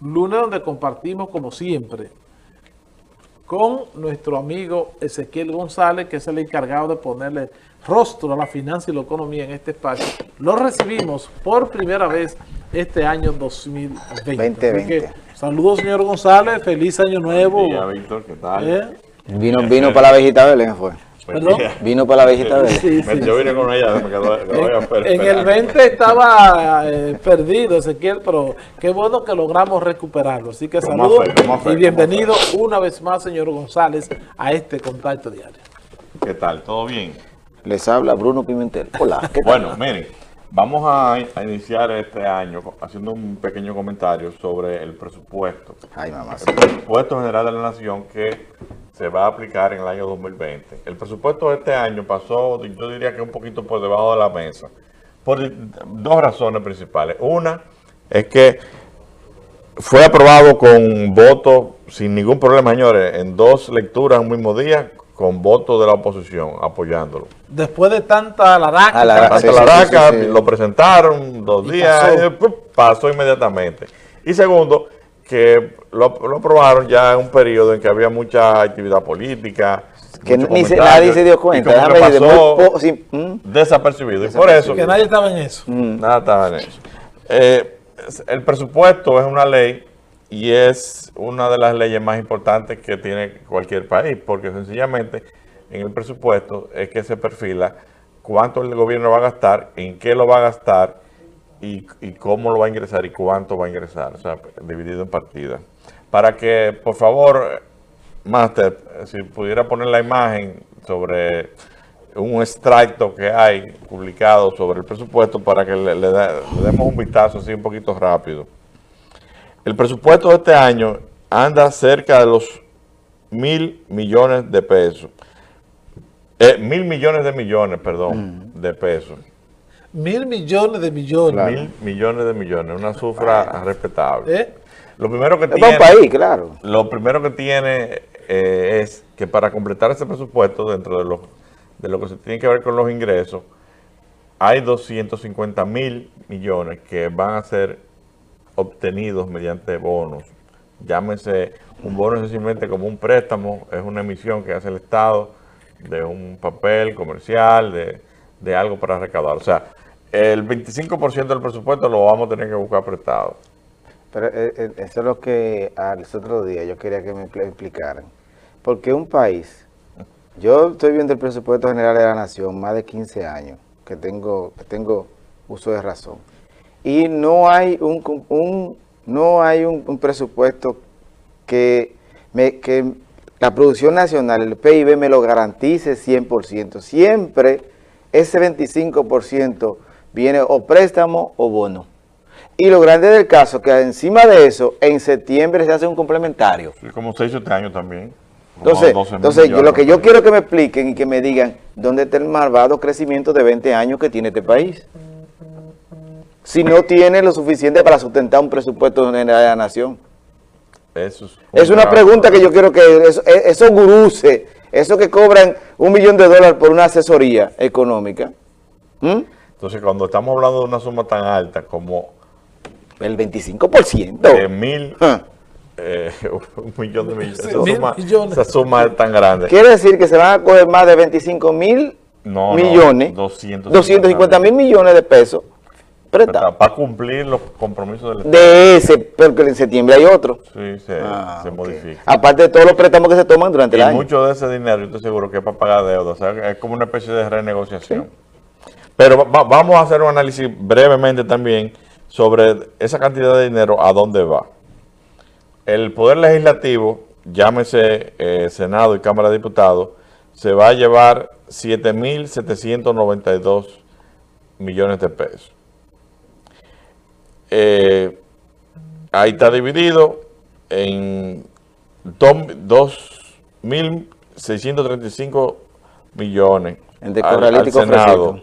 lunes donde compartimos como siempre con nuestro amigo Ezequiel González, que es el encargado de ponerle rostro a la finanza y la economía en este espacio. Lo recibimos por primera vez este año 2020. 2020. saludos, señor González. Feliz año nuevo. Día, Víctor, ¿qué tal? ¿Eh? Vino, vino para la vejita Belén, fue. Vino para la visita de sí, sí, Yo vine con ella. en, el 20 estaba eh, perdido Ezequiel, pero qué bueno que logramos recuperarlo. Así que saludos y bienvenido una vez más, señor González, a este contacto diario. ¿Qué tal? ¿Todo bien? Les habla Bruno Pimentel. Hola. bueno, miren, vamos a, iniciar este año haciendo un pequeño comentario sobre el presupuesto. Ay, mamá. El presupuesto general de la Nación que se va a aplicar en el año 2020. El presupuesto de este año pasó, yo diría que un poquito por debajo de la mesa, por dos razones principales. Una es que fue aprobado con voto sin ningún problema, señores, en dos lecturas un mismo día, con voto de la oposición apoyándolo. Después de tanta laraca, la lo presentaron dos días, pasó inmediatamente. Y segundo, que lo, aprobaron ya en un periodo en que había mucha actividad política. Que ni nadie se dio cuenta. Y pasó ¿Mm? desapercibido. Y por eso... Que nadie estaba en eso. Mm. Nada estaba en eso. Eh, el presupuesto es una ley y es una de las leyes más importantes que tiene cualquier país, porque sencillamente en el presupuesto es que se perfila cuánto el gobierno va a gastar, en qué lo va a gastar y, cómo lo va a ingresar y cuánto va a ingresar, o sea, dividido en partidas. Para que, por favor, Master, si pudiera poner la imagen sobre un extracto que hay publicado sobre el presupuesto para que le, demos un vistazo así un poquito rápido. El presupuesto de este año anda cerca de los mil millones de pesos. Eh, mil millones de millones, perdón, mm. de pesos. Mil millones de millones. Mil millones de millones, una cifra respetable. ¿Eh? Lo primero que tiene, un país, claro. Lo primero que tiene eh, es que para completar ese presupuesto dentro de lo, de lo que se tiene que ver con los ingresos, hay 250 mil millones que van a ser obtenidos mediante bonos. Llámese un bono sencillamente como un préstamo, es una emisión que hace el Estado de un papel comercial, de, de algo para recaudar. O sea, el 25% del presupuesto lo vamos a tener que buscar prestado. Pero eh, eh, eso es lo que al otro día yo quería que me explicaran. Porque un país, yo estoy viendo el presupuesto general de la nación más de 15 años, que tengo, que tengo uso de razón, y no hay un, no hay un, presupuesto que, me, que la producción nacional, el PIB me lo garantice 100%. Siempre ese 25% viene o préstamo o bono. Y lo grande del caso que encima de eso, en septiembre se hace un complementario. Y como se hizo este año también. Entonces, entonces yo, lo que yo quiero que me expliquen y que me digan dónde está el malvado crecimiento de 20 años que tiene este país. Si no tiene lo suficiente para sustentar un presupuesto general de la nación. Eso es, una pregunta que yo quiero que esos eso guruses, esos que cobran un millón de dólares por una asesoría económica, entonces, cuando estamos hablando de una suma tan alta como... El 25%. De mil... Ah. Eh, un millón de millones. Esa, suma, esa suma es tan grande. Quiere decir que se van a coger más de 25 mil millones. No, 250, 250 mil millones de pesos. Para cumplir los compromisos del Estado. De ese, porque en septiembre hay otro. Sí, se, ah, modifica. Aparte de todos los préstamos que se toman durante el año. Y mucho de ese dinero, yo estoy seguro que es para pagar deuda. O sea, es como una especie de renegociación. Pero vamos a hacer un análisis brevemente también sobre esa cantidad de dinero, a dónde va. El Poder Legislativo, llámese eh, Senado y Cámara de Diputados, se va a llevar 7.792 millones de pesos. Eh, ahí está dividido en 2.635 millones de al, Senado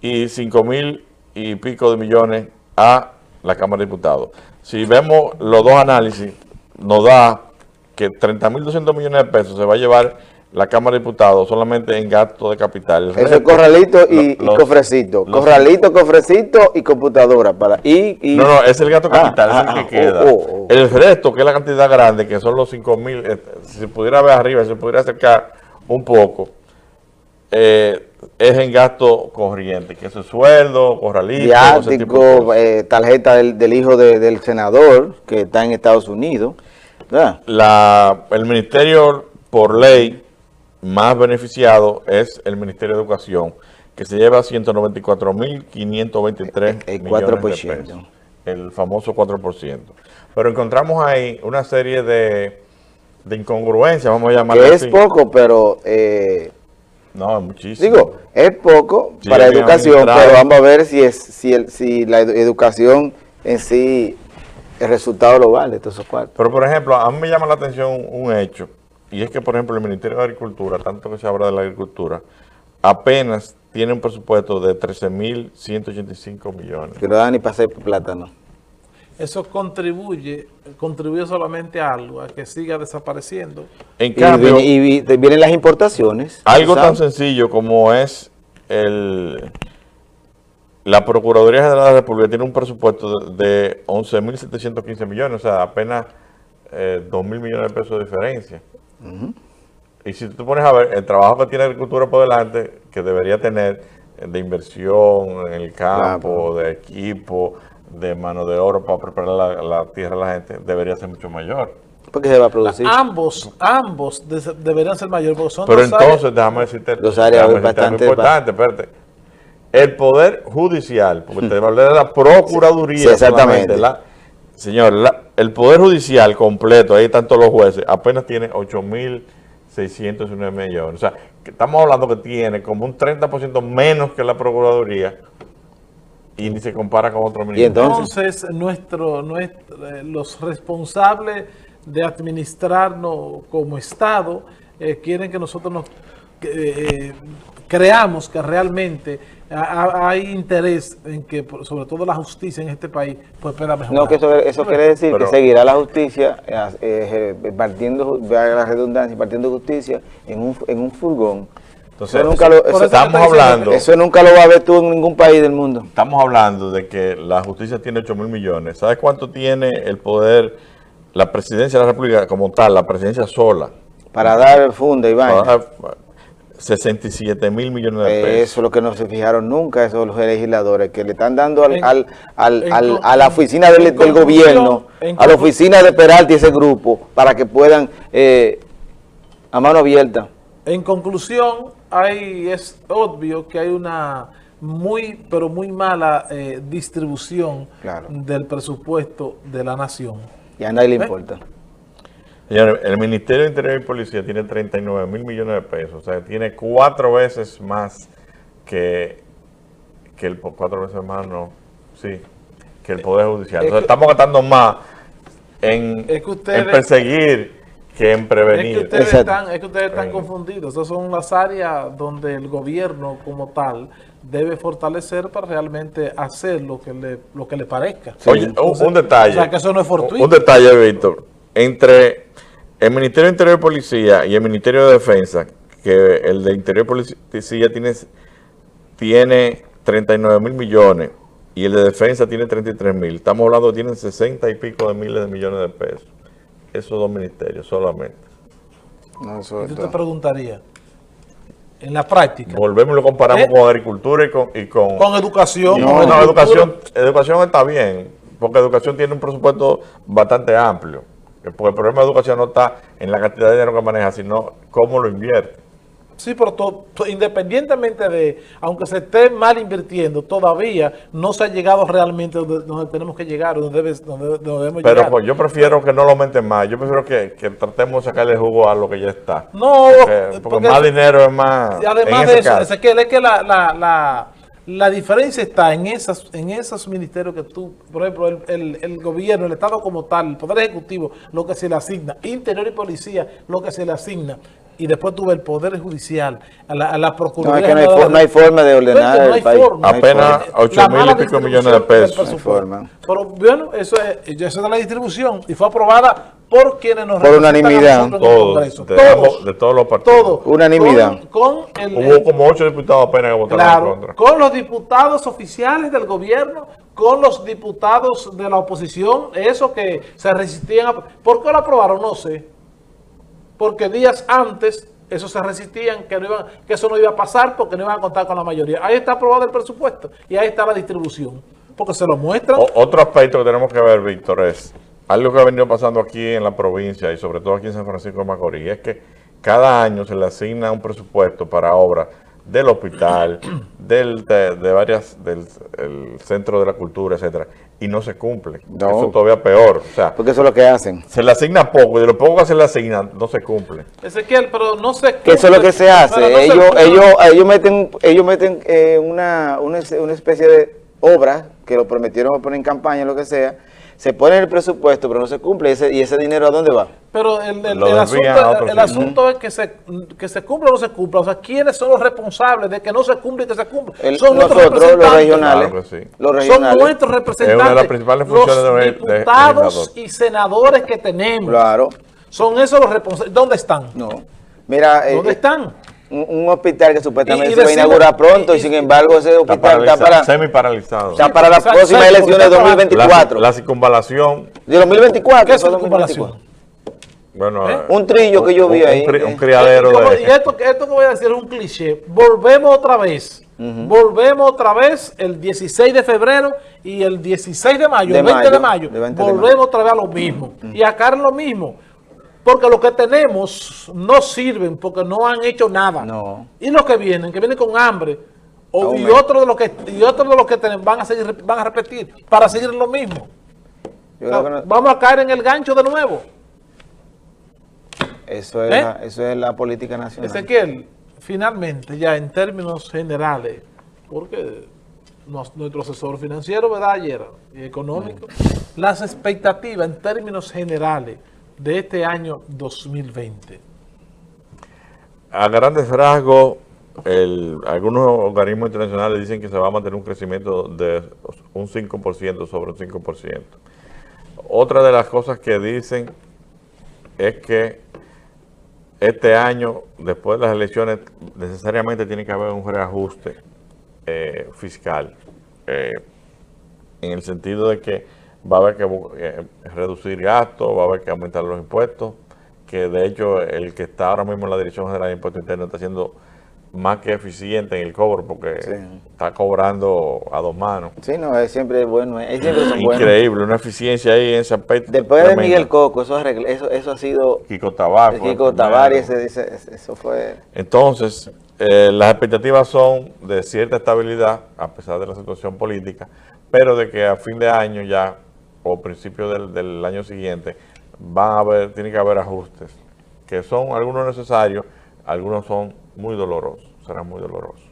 y 5 mil y pico de millones a la Cámara de Diputados. Si vemos los dos análisis, nos da que 30 mil 200 millones de pesos se va a llevar la Cámara de Diputados solamente en gasto de capital. Eso es corralito y, cofrecito. los- corralito, cofrecito y computadora. para y, y No, no, es el gasto Ah, capital, ah, es el ah, que queda. oh, oh, oh. El resto, que es la cantidad grande, que son los 5 mil, eh, si se pudiera ver arriba, si se pudiera acercar un poco, eh, es en gasto corriente, que es sueldo, corralito, de eh, tarjeta del, del hijo de- del senador que está en Estados Unidos. ¿verdad? La, el ministerio, por ley, más beneficiado es el Ministerio de Educación, que se lleva 194.523 El millones 4%. de pesos. El famoso 4%. Pero encontramos ahí una serie de, de incongruencias, vamos a llamarlo Que es poco, pero eh, No, es muchísimo. digo, es poco Sí, para educación, pero vamos a ver si es si, el, si la edu- educación en sí, el resultado lo vale, todos esos cuartos. Pero, por ejemplo, a mí me llama la atención un hecho, y es que, por ejemplo, el Ministerio de Agricultura, tanto que se habla de la agricultura, apenas tiene un presupuesto de 13.185 millones. Que no dan ni para hacer plátano. Eso contribuye, contribuye solamente a algo, a que siga desapareciendo. En Y, cambio, viene- y vienen las importaciones. algo tan sencillo como es el la Procuraduría General de la República tiene un presupuesto de, de 11.715 millones, o sea, apenas eh, 2.000 millones de pesos de diferencia. Y si tú te pones a ver el trabajo que tiene agricultura por delante, que debería tener de inversión en el campo, de equipo, de mano de oro para preparar la, la tierra a la gente, debería ser mucho mayor. ¿Por qué se va a producir? Ambos, ambos de- deberían ser mayores, porque son Pero dos áreas- entonces, déjame decirte, Dos áreas déjame decirte algo bastante- importante, espérate. El Poder Judicial, porque te hablé de la Procuraduría. Sí, exactamente. la- señor, la- el Poder Judicial completo, ahí están todos los jueces, apenas tiene 8.609 millones. O sea, que estamos hablando que tiene como un 30% menos que la Procuraduría y ni se compara con otros ministerios. entonces? Entonces, nuestro, nuestro- eh, los responsables de administrarnos como Estado eh, quieren que nosotros nos eh, creamos que realmente ha- ha- hay interés en que, sobre todo la justicia en este país, pues pueda mejorar. No, que eso, eso quiere decir Pero- que seguirá la justicia eh, eh, partiendo, vea la redundancia, partiendo justicia en un, en un furgón. Entonces, eso nunca lo, eso- eso estamos te estoy diciendo hablando... eso nunca lo va a ver tú en ningún país del mundo. Estamos hablando de que la justicia tiene 8 mil millones. ¿Sabes cuánto tiene el poder, la presidencia de la República como tal, la presidencia sola? Para dar funda y vaina. Para dar 67 mil millones de pesos. eso es lo que no se fijaron nunca, esos los legisladores, que le están dando al, En- al, al- en al- a la oficina del, en del conclusión- gobierno, en a la oficina de Peralta y ese grupo, para que puedan, eh, a mano abierta. En conclusión, hay, es obvio que hay una muy, pero muy mala eh, distribución Claro. del presupuesto de la nación. Y a nadie le ¿Eh? importa. Señores, el Ministerio de Interior y Policía tiene 39 mil millones de pesos. O sea, tiene cuatro veces más que, que el... Cuatro veces más, no. Sí, que el Poder Judicial. Es estamos gastando más en, Es que ustedes- en perseguir que en Es que ustedes Exacto. están, es que ustedes están confundidos. Esas son las áreas donde el gobierno como tal debe fortalecer para realmente hacer lo que le, lo que le parezca. Oye, un- Entonces, un, detalle. O sea, que eso no es fortuito. Un detalle, Víctor. Entre el Ministerio de Interior y Policía y el Ministerio de Defensa, que el de Interior y Policía tiene, tiene 39 mil millones y el de Defensa tiene 33 mil. Estamos hablando que tienen 60 y pico de miles de millones de pesos. Esos dos ministerios solamente. No, eso Y es tú te todo. preguntarías, en la práctica, Volvemos y lo comparamos ¿Eh? con agricultura y con... Y con, con educación, No, con no, educación, educación está bien, porque educación tiene un presupuesto bastante amplio. Porque el problema de educación no está en la cantidad de dinero que maneja, sino cómo lo invierte. Sí, pero to- to- independientemente de, aunque se esté mal invirtiendo, todavía no se ha llegado realmente donde, donde tenemos que llegar, donde, debe- donde, donde debemos Pero llegar. pues, yo prefiero que no lo aumenten más. Yo prefiero que, que tratemos de sacarle jugo a lo que ya está. No, Porque, porque porque- más dinero es más. Y además en de eso, caso. Ezequiel, es que la, la, la, la diferencia está en esas, en esos ministerios que tú, por ejemplo, el, el- el gobierno, el Estado como tal, el Poder Ejecutivo, lo que se le asigna, Interior y Policía, lo que se le asigna, y después tuve el Poder Judicial, a la, a la No, Procuraduría. es que no hay, for- no forma de ordenar no el hay país. forma. No hay Apenas forma. ocho La mil mala y pico millones de pesos. presupuesto. No hay forma. Pero bueno, eso es, eso es de la distribución y fue aprobada por quienes nos Por unanimidad. en Todos, Todos, ambos- de todos los partidos. todos. Unanimidad. Con, con el, Hubo como ocho diputados apenas que votaron en Claro, contra. con los diputados oficiales del gobierno, con los diputados de la oposición, esos que se resistían a... ¿Por qué lo aprobaron? No sé. Porque días antes, esos se resistían que, no iban, que eso no iba a pasar porque no iban a contar con la mayoría. Ahí está aprobado el presupuesto y ahí está la distribución. Porque se lo muestran. Otro aspecto que tenemos que ver, Víctor, es algo que ha venido pasando aquí en la provincia y sobre todo aquí en San Francisco de Macorís, es que cada año se le asigna un presupuesto para obras del hospital, del, de, de varias, del el centro de la cultura, etcétera, y no se cumple. No. Eso todavía peor. O sea, Porque eso es lo que hacen. se le asigna poco y de lo poco que se le asigna no se cumple. Ezequiel, pero no sé... Que eso es lo que se hace. No se ellos, cumple. ellos, ellos meten, ellos meten eh, una, una, una especie de obra que lo prometieron poner en campaña, lo que sea. Se pone en el presupuesto, pero no se cumple. ¿Y ese, y ese dinero a dónde va? Pero el, el- asunto, el asunto es que se, que se cumpla o no se cumpla. O sea, ¿quiénes son los responsables de que no se cumple y que se cumpla? El- son nuestros nosotros, los representantes. regionales. Claro que sí. Los Son regionales. nuestros representantes. Es una de las principales funciones los de diputados y senadores que tenemos. Claro. Son esos los responsables. ¿Dónde están? No. Mira, eh, ¿Dónde están? Un, un hospital que supuestamente Y- y se va a inaugurar pronto y, y- sin embargo ese hospital está para, semi paralizado. está para las próximas elecciones de porque está La, 2024. la circunvalación, de 2024. ¿Qué es circunvalación? 2024. bueno, ¿Eh? Un trillo que yo vi un- ahí, Un, cri- un criadero como- de... Y esto, esto que voy a decir es un cliché. Volvemos otra vez. Volvemos otra vez el 16 de febrero y el 16 de mayo, De el 20 de mayo, mayo. de 20 de volvemos mayo. otra vez a lo mismo. Y acá es lo mismo. Porque lo que tenemos no sirven porque no han hecho nada. No. Y los que vienen, que vienen con hambre, o, y otros de los que y otros de los que tenemos van a seguir van a repetir para seguir lo mismo. Yo O sea, creo que no- Vamos a caer en el gancho de nuevo. eso, es ¿Eh? la, eso es la política nacional. Ezequiel, finalmente, ya en términos generales, porque nos- nuestro asesor financiero, ¿verdad? Ayer, y económico, las expectativas en términos generales de este año 2020. A grandes rasgos, el- algunos organismos internacionales dicen que se va a mantener un crecimiento de un 5% sobre un 5%. Otra de las cosas que dicen es que este año, después de las elecciones, necesariamente tiene que haber un reajuste eh, fiscal, eh, en el sentido de que va a haber que eh, reducir gastos, va a haber que aumentar los impuestos, que de hecho el que está ahora mismo en la Dirección General de Impuestos Internos está siendo más que eficiente en el cobro porque Sí. está cobrando a dos manos. Sí, no, es siempre bueno. Es siempre son buenos. Increíble, una eficiencia ahí en ese aspecto. Después de. Miguel Coco, eso, eso, eso ha sido... Kiko Tabar. el Kiko ese- ese- ese- eso fue... Entonces, eh, las expectativas son de cierta estabilidad, a pesar de la situación política, pero de que a fin de año ya, o principio del, del año siguiente, van a haber, tiene que haber ajustes, que son algunos necesarios, algunos son muy dolorosos, serán muy dolorosos.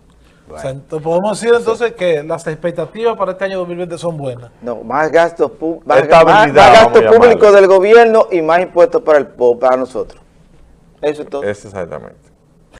O sea, ent- podemos decir entonces que las expectativas para este año 2020 son buenas. No, más gastos, más, más- gastos públicos del gobierno y más impuestos para, el, para nosotros. Eso es todo. Es exactamente.